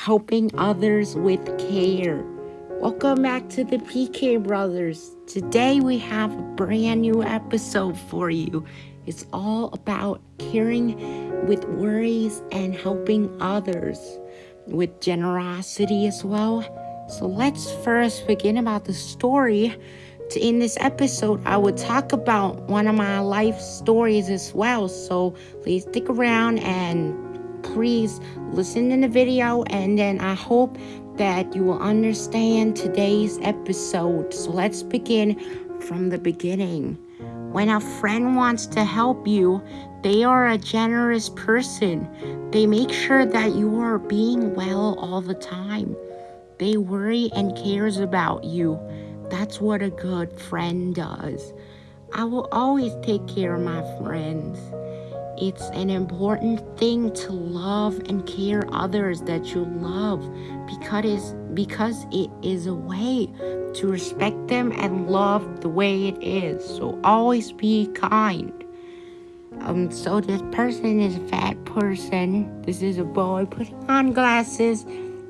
helping others with care. Welcome back to the PK Brothers. Today we have a brand new episode for you. It's all about caring with worries and helping others with generosity as well. So let's first begin about the story. In this episode, I will talk about one of my life stories as well. So please stick around and please listen in the video and then I hope that you will understand today's episode. So let's begin from the beginning. When a friend wants to help you, they are a generous person. They make sure that you are being well all the time. They worry and cares about you. That's what a good friend does. I will always take care of my friends. It's an important thing to love and care others that you love because because it is a way to respect them and love the way it is. So always be kind. Um, so this person is a fat person. This is a boy putting on glasses.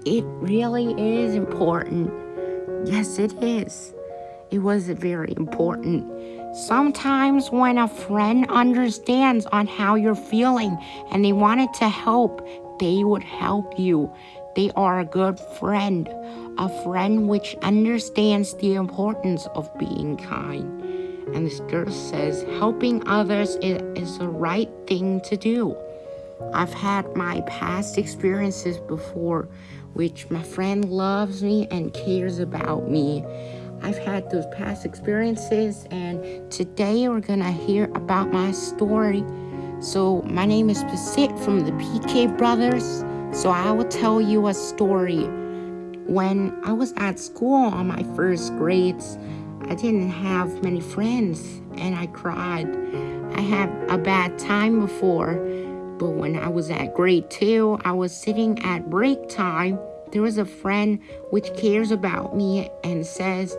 It really is important. Yes, it is. It was very important. Sometimes when a friend understands on how you're feeling and they wanted to help, they would help you. They are a good friend, a friend which understands the importance of being kind. And this girl says, helping others is, is the right thing to do. I've had my past experiences before, which my friend loves me and cares about me. I've had those past experiences, and today we're gonna hear about my story. So, my name is Basit from the PK Brothers. So, I will tell you a story. When I was at school on my first grades, I didn't have many friends and I cried. I had a bad time before, but when I was at grade two, I was sitting at break time there is a friend which cares about me and says,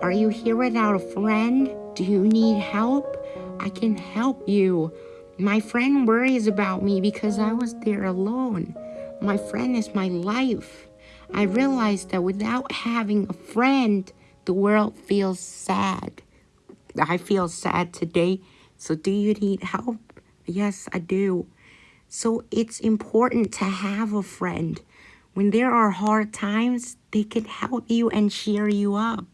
Are you here without a friend? Do you need help? I can help you. My friend worries about me because I was there alone. My friend is my life. I realized that without having a friend, the world feels sad. I feel sad today. So, do you need help? Yes, I do. So, it's important to have a friend. When there are hard times, they can help you and cheer you up.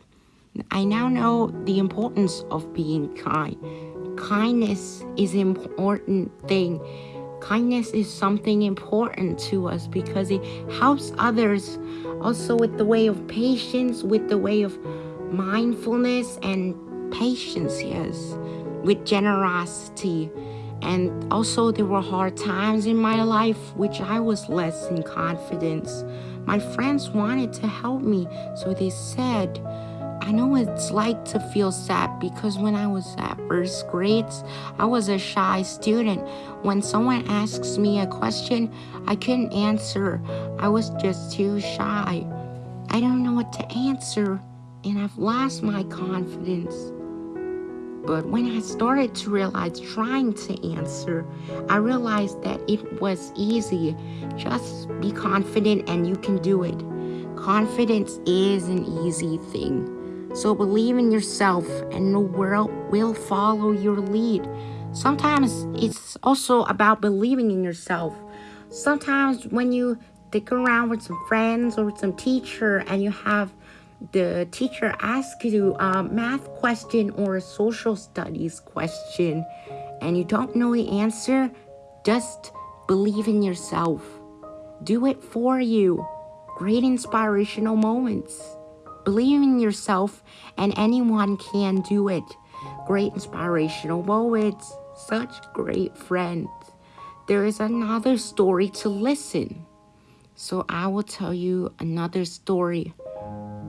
I now know the importance of being kind. Kindness is an important thing. Kindness is something important to us because it helps others also with the way of patience, with the way of mindfulness and patience, yes, with generosity. And also, there were hard times in my life which I was less in confidence. My friends wanted to help me, so they said, I know it's like to feel sad because when I was at first grades, I was a shy student. When someone asks me a question, I couldn't answer. I was just too shy. I don't know what to answer, and I've lost my confidence. But when I started to realize trying to answer, I realized that it was easy. Just be confident and you can do it. Confidence is an easy thing. So believe in yourself and the world will follow your lead. Sometimes it's also about believing in yourself. Sometimes when you stick around with some friends or with some teacher and you have the teacher asks you a math question or a social studies question and you don't know the answer, just believe in yourself. Do it for you. Great inspirational moments. Believe in yourself and anyone can do it. Great inspirational moments. Such great friends. There is another story to listen. So I will tell you another story.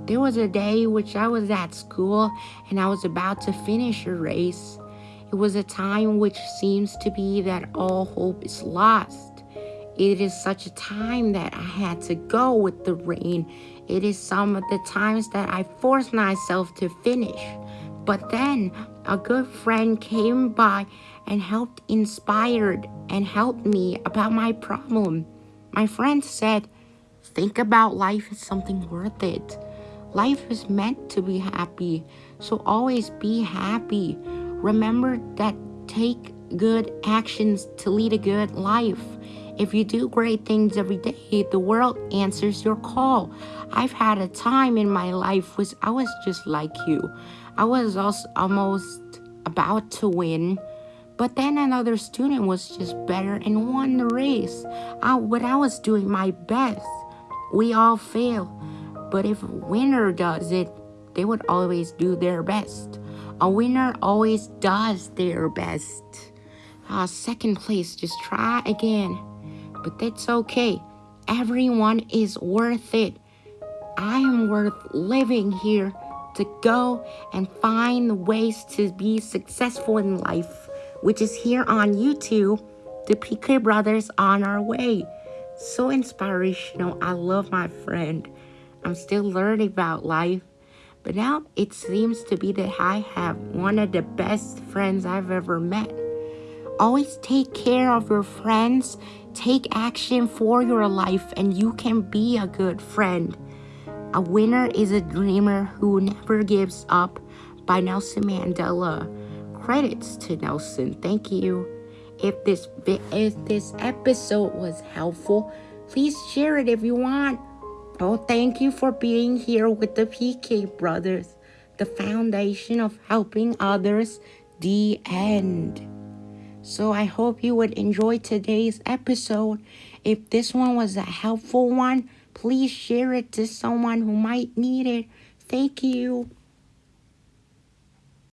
There was a day which I was at school and I was about to finish a race. It was a time which seems to be that all hope is lost. It is such a time that I had to go with the rain. It is some of the times that I forced myself to finish. But then a good friend came by and helped inspired and helped me about my problem. My friend said, think about life as something worth it. Life is meant to be happy, so always be happy. Remember that take good actions to lead a good life. If you do great things every day, the world answers your call. I've had a time in my life was I was just like you. I was also almost about to win, but then another student was just better and won the race. I, but I was doing my best. We all fail, but if a winner does it, they would always do their best. A winner always does their best. Uh, second place, just try again. But that's okay. Everyone is worth it. I am worth living here to go and find ways to be successful in life, which is here on YouTube, the PK Brothers on our way. So inspirational. I love my friend. I'm still learning about life. But now it seems to be that I have one of the best friends I've ever met. Always take care of your friends, take action for your life, and you can be a good friend. A winner is a dreamer who never gives up by Nelson Mandela. Credits to Nelson. Thank you. If this if this episode was helpful, please share it if you want. Oh, thank you for being here with the PK brothers, the foundation of helping others, the end. So I hope you would enjoy today's episode. If this one was a helpful one, please share it to someone who might need it. Thank you.